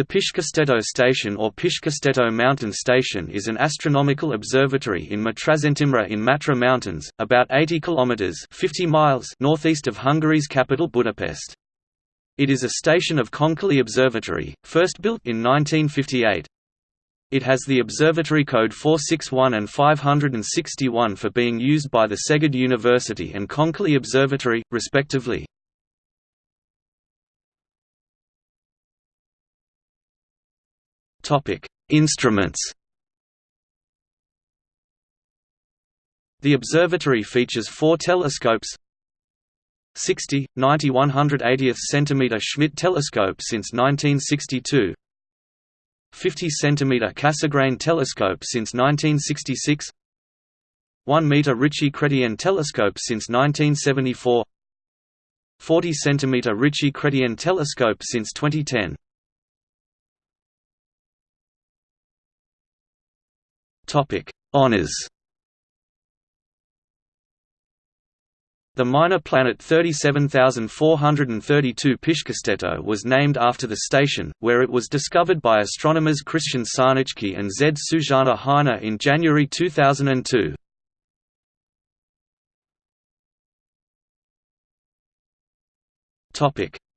The Piszkesteto Station or Piszkesteto Mountain Station is an astronomical observatory in Matraszentimre in Matra Mountains, about 80 kilometers (50 miles) northeast of Hungary's capital Budapest. It is a station of Konkoly Observatory, first built in 1958. It has the observatory code 461 and 561 for being used by the Szeged University and Konkoly Observatory, respectively. Instruments. The observatory features four telescopes 60, 90 180th cm Schmidt telescope since 1962 50 cm Cassegrain telescope since 1966 1 meter Ritchey-Chrétien telescope since 1974 40 cm Ritchey-Chrétien telescope since 2010 Topic: Honors. The minor planet 37432 Piszkesteto was named after the station, where it was discovered by astronomers Krisztián Sárneczky and Z. Zsuzsanna Heiner in January 2002.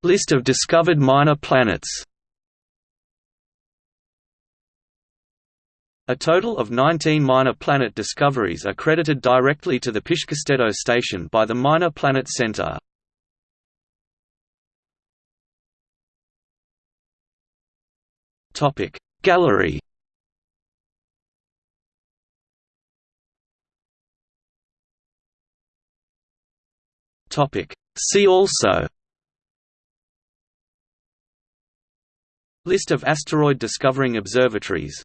List of discovered minor planets A total of 19 minor planet discoveries are credited directly to the Piszkesteto station by the Minor Planet Center. Topic Gallery. Topic See also. List of asteroid discovering observatories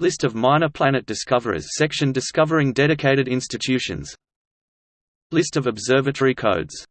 List of minor planet discoverers section discovering dedicated institutions. List of observatory codes